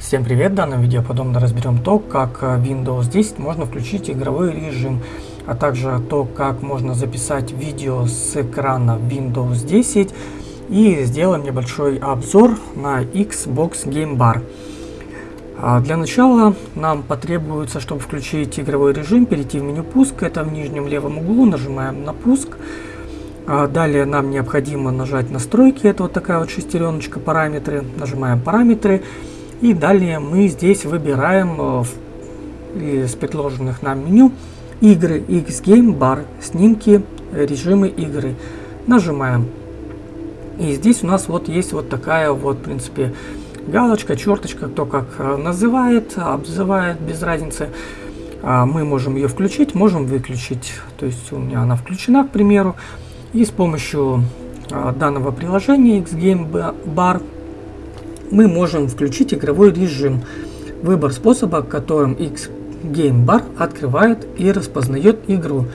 Всем привет! В данном видео подробно разберем то, как э, Windows 10 можно включить игровой режим, а также то, как можно записать видео с экрана Windows 10 и сделаем небольшой обзор на Xbox Game Bar. А для начала нам потребуется, чтобы включить игровой режим, перейти в меню пуск, это в нижнем левом углу, нажимаем на пуск. А далее нам необходимо нажать настройки, это вот такая вот шестереночка, параметры, нажимаем параметры. И далее мы здесь выбираем э, из предложенных нам меню игры X-Game Bar, снимки, режимы игры. Нажимаем. И здесь у нас вот есть вот такая вот, в принципе, галочка, черточка, кто как э, называет, обзывает, без разницы. А, мы можем ее включить, можем выключить. То есть у меня она включена, к примеру. И с помощью а, данного приложения X-Game Bar мы можем включить игровой режим. Выбор способа, которым X Game Bar открывает и распознает игру.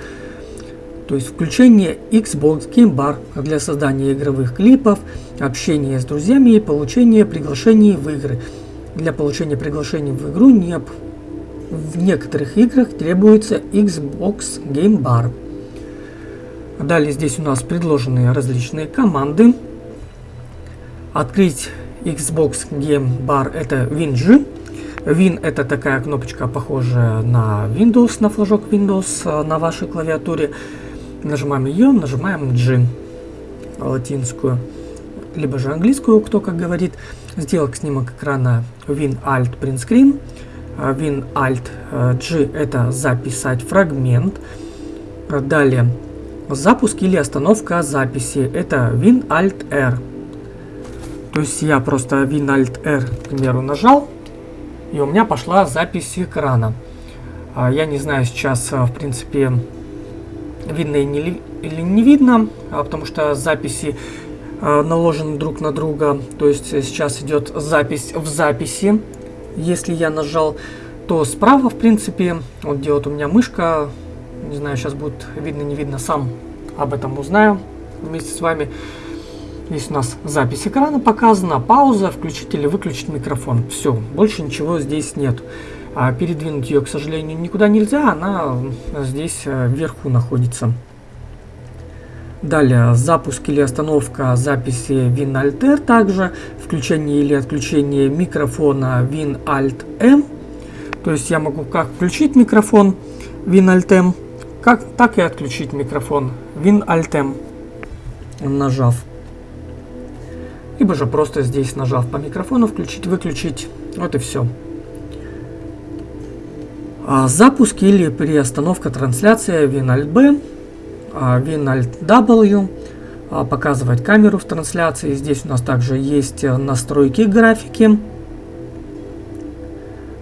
То есть включение Xbox Game Bar для создания игровых клипов, общения с друзьями и получения приглашений в игры. Для получения приглашений в игру не в некоторых играх требуется Xbox Game Bar. Далее здесь у нас предложены различные команды. Открыть Xbox Game Bar это WinG. Win это такая кнопочка, похожая на Windows, на флажок Windows э, на вашей клавиатуре. Нажимаем ее, нажимаем G латинскую, либо же английскую, кто как говорит. Сделать снимок экрана Win Alt Print Screen. Э, Win Alt э, G это записать фрагмент. Далее запуск или остановка записи. Это Win Alt R. То есть я просто Win Alt R, к примеру, нажал, и у меня пошла запись экрана. А, я не знаю сейчас, а, в принципе, видно или не видно, а, потому что записи наложены друг на друга. То есть сейчас идет запись в записи. Если я нажал, то справа, в принципе, вот где вот у меня мышка, не знаю, сейчас будет видно, не видно, сам об этом узнаю вместе с вами. Здесь у нас запись экрана показана, пауза, включить или выключить микрофон. Все, больше ничего здесь нет. А передвинуть ее, к сожалению, никуда нельзя, она здесь э, вверху находится. Далее запуск или остановка записи WinAlter также, включение или отключение микрофона WinAlt-M. То есть я могу как включить микрофон WinAlt-M, как, так и отключить микрофон WinAlt-M, нажав либо же просто здесь нажав по микрофону включить, выключить. Вот и все. А, запуск или приостановка трансляции WinAlt-B, а, WinAlt-W, а, показывать камеру в трансляции. Здесь у нас также есть настройки графики.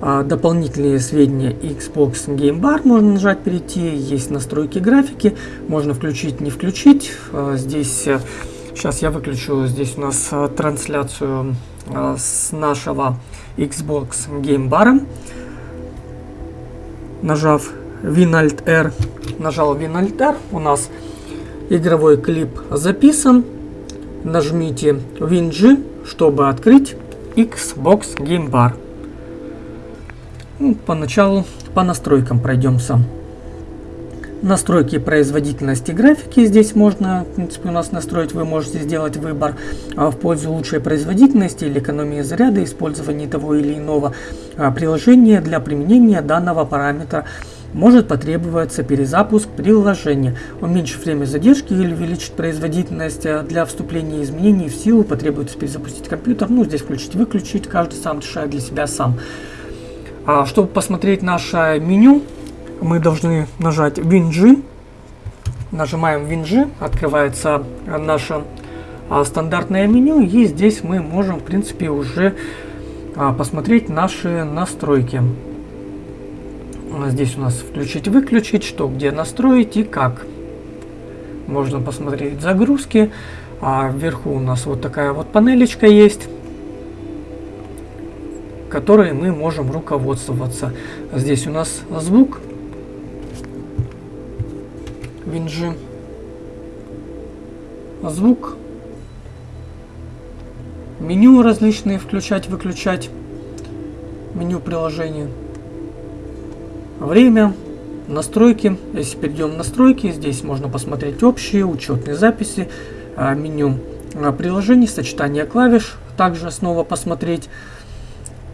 Дополнительные сведения Xbox Game Bar можно нажать перейти. Есть настройки графики. Можно включить, не включить. Здесь Сейчас я выключу здесь у нас э, трансляцию э, с нашего Xbox Game Bar. Нажав Win R, нажал Win R, у нас игровой клип записан. Нажмите Win G, чтобы открыть Xbox Game Bar. Ну, поначалу по настройкам пройдемся. Настройки производительности графики здесь можно, в принципе, у нас настроить. Вы можете сделать выбор а, в пользу лучшей производительности или экономии заряда, использования того или иного а, приложения для применения данного параметра может потребоваться перезапуск приложения. Уменьшить время задержки или увеличить производительность а, для вступления изменений в силу потребуется перезапустить компьютер. Ну, здесь включить-выключить, каждый сам решает для себя сам. А, чтобы посмотреть наше меню, мы должны нажать WinG. Нажимаем WinG, открывается наше а, стандартное меню, и здесь мы можем, в принципе, уже а, посмотреть наши настройки. Здесь у нас включить-выключить, что где настроить и как. Можно посмотреть загрузки. А вверху у нас вот такая вот панелечка есть которой мы можем руководствоваться. Здесь у нас звук, винжи. Звук. Меню различные включать, выключать. меню приложения. Время, настройки. Если перейдем в настройки, здесь можно посмотреть общие, учетные записи, а, меню а, приложений, сочетание клавиш. Также снова посмотреть,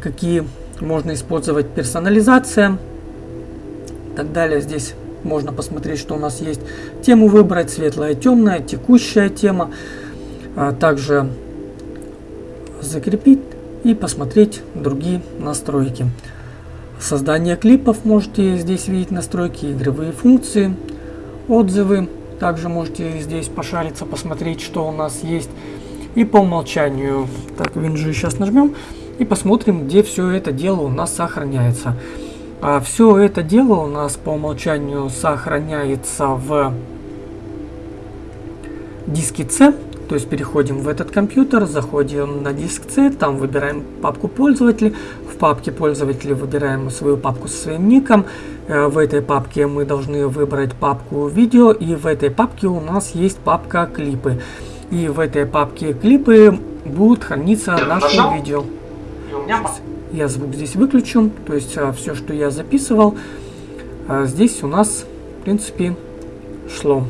какие можно использовать персонализация. И так далее. Здесь можно посмотреть, что у нас есть. Тему выбрать, светлая, темная, текущая тема. А также закрепить и посмотреть другие настройки. Создание клипов можете здесь видеть настройки, игровые функции, отзывы. Также можете здесь пошариться, посмотреть, что у нас есть. И по умолчанию, так, винжи сейчас нажмем и посмотрим, где все это дело у нас сохраняется. А все это дело у нас по умолчанию сохраняется в диске C. То есть переходим в этот компьютер, заходим на диск C, там выбираем папку пользователя. В папке пользователя выбираем свою папку со своим ником. Э, в этой папке мы должны выбрать папку видео. И в этой папке у нас есть папка клипы. И в этой папке клипы будут храниться наши видео. Я звук здесь выключу. То есть а, все, что я записывал, а, здесь у нас, в принципе, шло.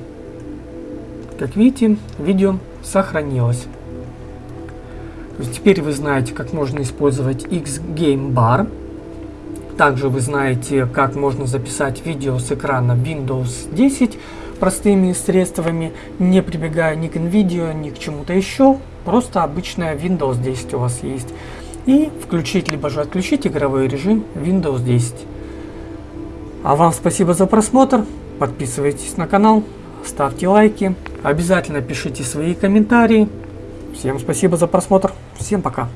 Как видите, видео сохранилось. То есть теперь вы знаете, как можно использовать X-Game Bar. Также вы знаете, как можно записать видео с экрана Windows 10 простыми средствами, не прибегая ни к NVIDIA, ни к чему-то еще. Просто обычная Windows 10 у вас есть. И включить, либо же отключить игровой режим Windows 10. А вам спасибо за просмотр. Подписывайтесь на канал, ставьте лайки, обязательно пишите свои комментарии. Всем спасибо за просмотр, всем пока.